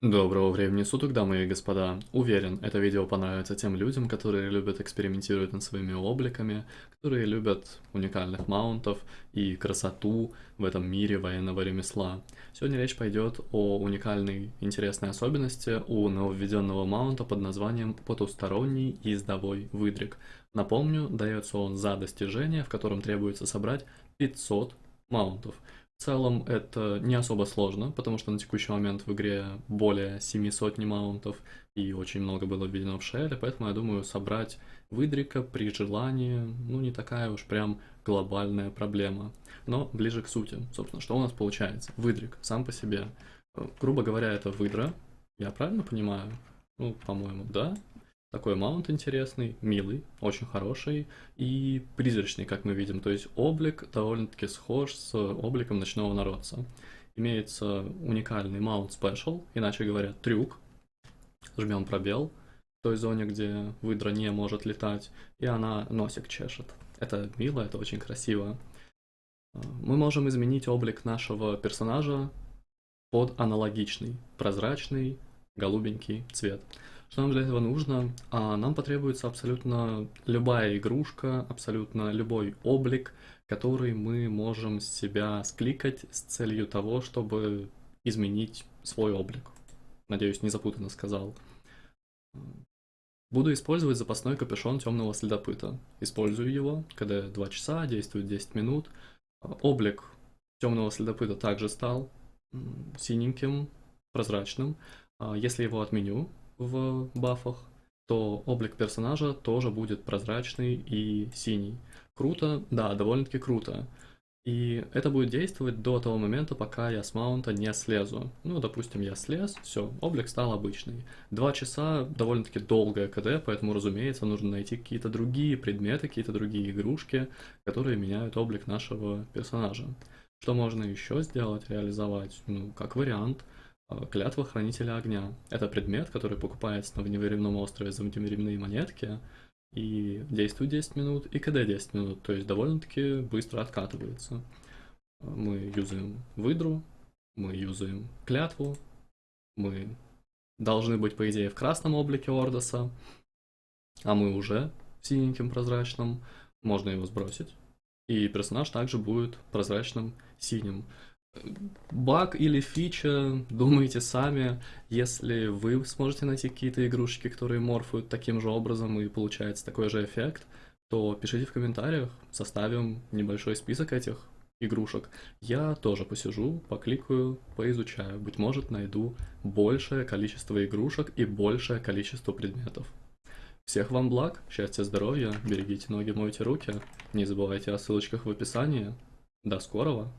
Доброго времени суток, дамы и господа. Уверен, это видео понравится тем людям, которые любят экспериментировать над своими обликами, которые любят уникальных маунтов и красоту в этом мире военного ремесла. Сегодня речь пойдет о уникальной интересной особенности у нововведенного маунта под названием потусторонний ездовой выдрик. Напомню, дается он за достижение, в котором требуется собрать 500 маунтов. В целом это не особо сложно, потому что на текущий момент в игре более 700 маунтов и очень много было введено в шеле, поэтому я думаю собрать выдрика при желании, ну не такая уж прям глобальная проблема. Но ближе к сути, собственно, что у нас получается? Выдрик сам по себе. Э, грубо говоря, это выдра, я правильно понимаю? Ну, по-моему, да. Такой маунт интересный, милый, очень хороший и призрачный, как мы видим. То есть облик довольно-таки схож с обликом ночного народца. Имеется уникальный маунт спешл, иначе говоря, трюк. Жмем пробел в той зоне, где выдра не может летать, и она носик чешет. Это мило, это очень красиво. Мы можем изменить облик нашего персонажа под аналогичный, прозрачный, голубенький цвет. Что нам для этого нужно? А, нам потребуется абсолютно любая игрушка, абсолютно любой облик, который мы можем с себя скликать с целью того, чтобы изменить свой облик. Надеюсь, не запутанно сказал. Буду использовать запасной капюшон темного следопыта. Использую его, когда 2 часа, действует 10 минут. Облик темного следопыта также стал синеньким, прозрачным. А если его отменю, в бафах, то облик персонажа тоже будет прозрачный и синий. Круто? Да, довольно-таки круто. И это будет действовать до того момента, пока я с маунта не слезу. Ну, допустим, я слез, все, облик стал обычный. Два часа довольно-таки долгое КД, поэтому, разумеется, нужно найти какие-то другие предметы, какие-то другие игрушки, которые меняют облик нашего персонажа. Что можно еще сделать, реализовать? Ну, как вариант – клятва Хранителя Огня. Это предмет, который покупается на вневременном острове за вневременные монетки и действует 10 минут, и КД 10 минут, то есть довольно-таки быстро откатывается. Мы юзаем выдру, мы юзаем клятву, мы должны быть, по идее, в красном облике Ордоса, а мы уже в синеньком прозрачном, можно его сбросить. И персонаж также будет прозрачным синим баг или фича, думайте сами. Если вы сможете найти какие-то игрушки, которые морфуют таким же образом и получается такой же эффект, то пишите в комментариях, составим небольшой список этих игрушек. Я тоже посижу, покликаю, поизучаю. Быть может, найду большее количество игрушек и большее количество предметов. Всех вам благ, счастья, здоровья, берегите ноги, мойте руки. Не забывайте о ссылочках в описании. До скорого!